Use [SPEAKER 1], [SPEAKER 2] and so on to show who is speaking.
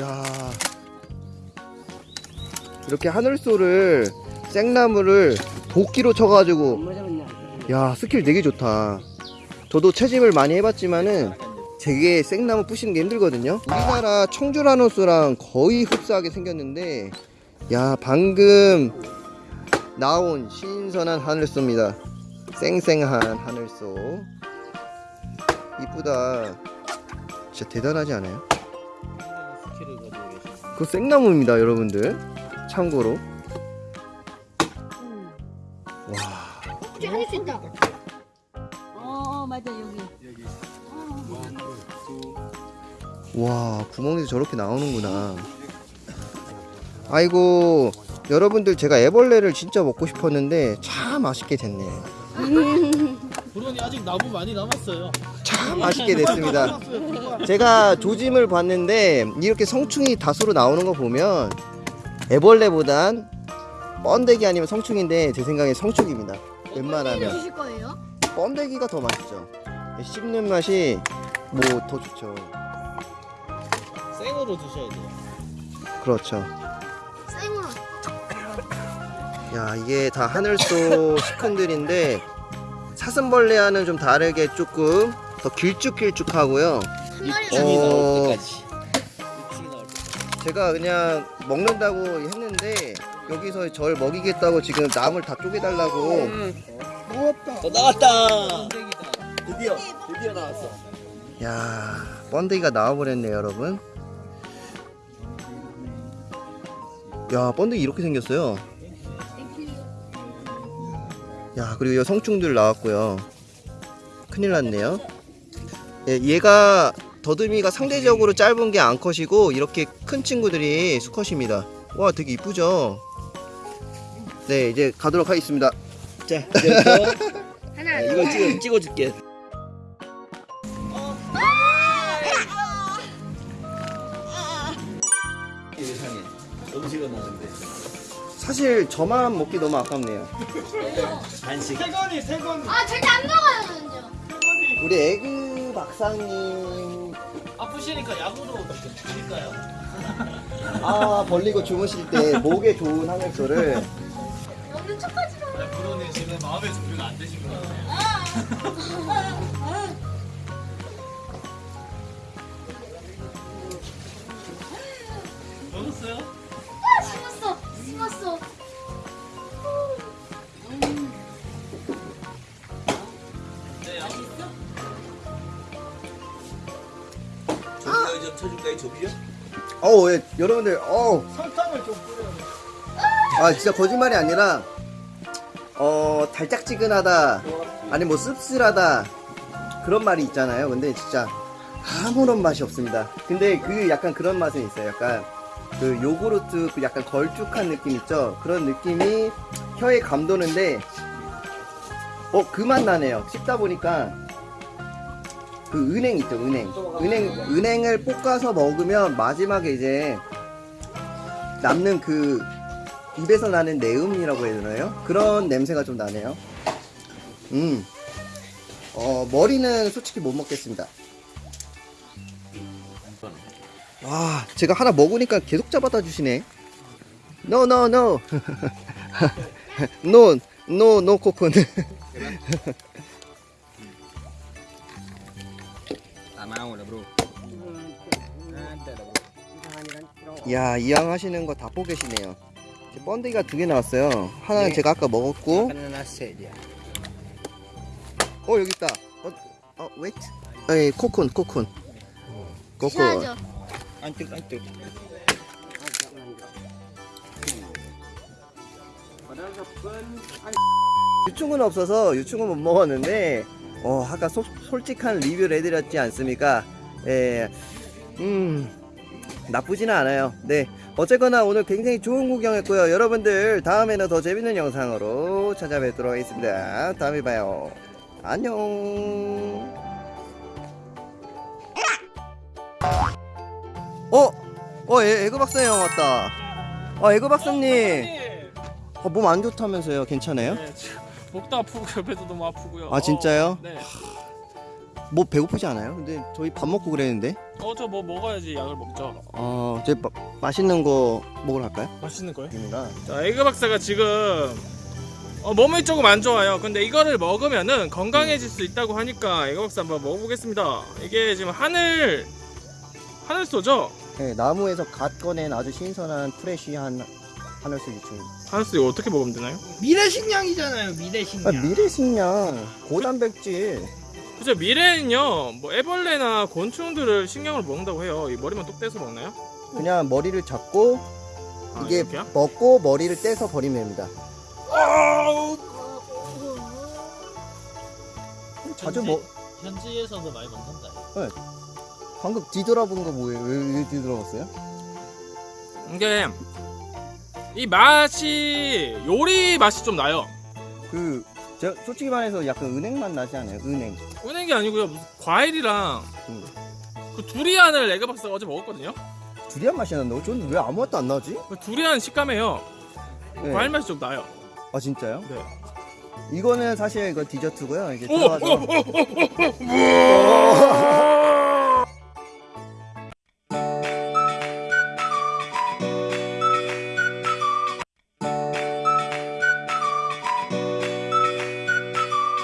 [SPEAKER 1] 야. 이렇게 하늘소를 생나무를 도끼로 쳐가지고. 야 스킬 되게 좋다. 저도 채집을 많이 해봤지만은 되게 생나무 부시는 게 힘들거든요. 우리나라 청주라노스랑 거의 흡사하게 생겼는데 야 방금 나온 신선한 하늘소입니다. 쌩쌩한 하늘소. 이쁘다. 진짜 대단하지 않아요?
[SPEAKER 2] 스킬을 가지고 계신
[SPEAKER 1] 그 생나무입니다 여러분들. 참고로. 와.
[SPEAKER 3] 혹시 하실 수 있다.
[SPEAKER 4] 어 맞아 여기.
[SPEAKER 1] 와 구멍에서 저렇게 나오는구나. 아이고 여러분들 제가 애벌레를 진짜 먹고 싶었는데 참 맛있게 됐네요
[SPEAKER 2] 브론이 아직 나무 많이 남았어요
[SPEAKER 1] 참 맛있게 됐습니다. 제가 조짐을 봤는데 이렇게 성충이 다수로 나오는 거 보면 애벌레보단 번데기 아니면 성충인데 제 생각에 성충입니다. 웬만하면? 번데기가 더 맛있죠. 씹는 맛이 뭐 더 좋죠.
[SPEAKER 2] 생으로 드셔야 돼요.
[SPEAKER 1] 그렇죠.
[SPEAKER 3] 생으로.
[SPEAKER 1] 야 이게 다 하늘소 시큰들인데 사슴벌레와는 좀 다르게 조금 더 길쭉길쭉하고요.
[SPEAKER 3] 한 마리
[SPEAKER 1] 어.
[SPEAKER 2] 육충이 나올 때까지. 육충이 나올 때까지.
[SPEAKER 1] 제가 그냥 먹는다고 했는데 여기서 절 먹이겠다고 지금 나물 다 쪼개달라고.
[SPEAKER 2] 어, 나왔다. 드디어 드디어 나왔어.
[SPEAKER 1] 야 번데기가 나와버렸네 여러분. 야 번데기 이렇게 생겼어요. 야 그리고 이 성충들 나왔고요. 큰일 났네요 예, 얘가 더듬이가 상대적으로 짧은 게 암컷이고 이렇게 큰 친구들이 수컷입니다. 와 되게 이쁘죠? 네 이제 가도록 하겠습니다.
[SPEAKER 2] 자 이제부터
[SPEAKER 3] 하나.
[SPEAKER 2] 이거 찍어, 찍어줄게. 세상에 음식은 나는데
[SPEAKER 1] 사실 저만 먹기 너무 아깝네요.
[SPEAKER 2] 간식.
[SPEAKER 3] 아 절대 안 먹어요 저는요.
[SPEAKER 1] 우리 에 그 박사님
[SPEAKER 2] 아프시니까 약으로 드릴까요?
[SPEAKER 1] 아 벌리고 주무실 때 목에 좋은 하늘소를
[SPEAKER 3] 먹는 척하지 마.
[SPEAKER 2] 브론이 지금 마음의 준비가 안 되신 것 같아요 먹었어요? 좀 쳐줄까요 조비요?
[SPEAKER 1] 어우 예, 여러분들 어우. 설탕을 좀 뿌려요. 아 진짜 거짓말이 아니라 어 달짝지근하다 아니 뭐 씁쓸하다 그런 말이 있잖아요. 근데 진짜 아무런 맛이 없습니다. 근데 그 약간 그런 맛은 있어요. 약간 그 요구르트 그 약간 걸쭉한 느낌 있죠? 그런 느낌이 혀에 감도는데 어 그 맛 나네요. 씹다 보니까 그 은행 있죠 은행. 은행 은행을 볶아서 먹으면 마지막에 이제 남는 그 입에서 나는 내음이라고 해야 되나요? 그런 냄새가 좀 나네요. 음. 어, 머리는 솔직히 못 먹겠습니다. 와 제가 하나 먹으니까 계속 잡아다 주시네. No no no. No no no 코콘 야 이왕 하시는 거 다 보고 계시네요. 번데기가 두 개 나왔어요. 하나는
[SPEAKER 2] 네.
[SPEAKER 1] 제가 아까 먹었고. 어 여기 있다. 어, 어 웨이트 코콘 코콘. 코콘.
[SPEAKER 3] 드셔야죠.
[SPEAKER 2] 안뜨 안뜨
[SPEAKER 1] 유충은 없어서 유충은 못 먹었는데 어 아까 소- 솔직한 리뷰를 해드렸지 않습니까? 예, 음 나쁘지는 않아요. 네. 어쨌거나 오늘 굉장히 좋은 구경했고요. 여러분들 다음에는 더 재밌는 영상으로 찾아뵙도록 하겠습니다. 다음에 봐요. 안녕. 어? 어 애, 에그 박사 형 왔다. 아 에그 박사님. 어, 몸안 좋다면서요? 괜찮아요?
[SPEAKER 5] 네, 목도 아프고 옆에도 너무 아프고요.
[SPEAKER 1] 아, 진짜요?
[SPEAKER 5] 네.
[SPEAKER 1] 뭐 배고프지 않아요? 근데 저희 밥 먹고 그랬는데
[SPEAKER 5] 어 저 뭐 먹어야지 약을 먹죠.
[SPEAKER 1] 어, 이제 마, 맛있는 거 먹으러 갈까요?
[SPEAKER 5] 맛있는 거요?
[SPEAKER 1] 입니다.
[SPEAKER 5] 자 에그 박사가 지금 어, 몸이 조금 안 좋아요. 근데 이거를 먹으면은 건강해질 수 있다고 하니까 에그 박사 한번 먹어보겠습니다. 이게 지금 하늘 하늘소죠?
[SPEAKER 1] 네, 나무에서 갓 꺼낸 아주 신선한 fresh한 하늘소죠.
[SPEAKER 5] 하늘소 이거 어떻게 먹으면 되나요?
[SPEAKER 2] 미래식량이잖아요
[SPEAKER 1] 아,
[SPEAKER 2] 미래식량
[SPEAKER 1] 미래식량, 고단백질.
[SPEAKER 5] 그죠 미래는요 뭐 애벌레나 곤충들을 식량으로 먹는다고 해요. 이 머리만 똑 떼서 먹나요?
[SPEAKER 1] 그냥 머리를 잡고
[SPEAKER 5] 아,
[SPEAKER 1] 이게
[SPEAKER 5] 이렇게요?
[SPEAKER 1] 먹고 머리를 떼서 버리면 됩니다. 자주 뭐
[SPEAKER 2] 현지에서도 많이 먹는다
[SPEAKER 1] 방금 뒤돌아본 거 뭐예요? 왜, 왜 뒤돌아봤어요?
[SPEAKER 5] 이게 이 맛이 요리 맛이 좀 나요.
[SPEAKER 1] 그 제가 솔직히 말해서 약간 은행 맛 나지 않아요? 은행.
[SPEAKER 5] 은행이 아니고요 무슨 과일이랑
[SPEAKER 1] 음.
[SPEAKER 5] 그 두리안을 에그 박사가 어제 먹었거든요.
[SPEAKER 1] 두리안 맛이 난다고? 저는 왜 아무 맛도 안 나지?
[SPEAKER 5] 그 두리안 식감해요.
[SPEAKER 1] 네.
[SPEAKER 5] 과일 맛이 좀 나요.
[SPEAKER 1] 아 진짜요?
[SPEAKER 5] 네.
[SPEAKER 1] 이거는 사실 이거 디저트고요. 이제
[SPEAKER 5] 오, 오, 오.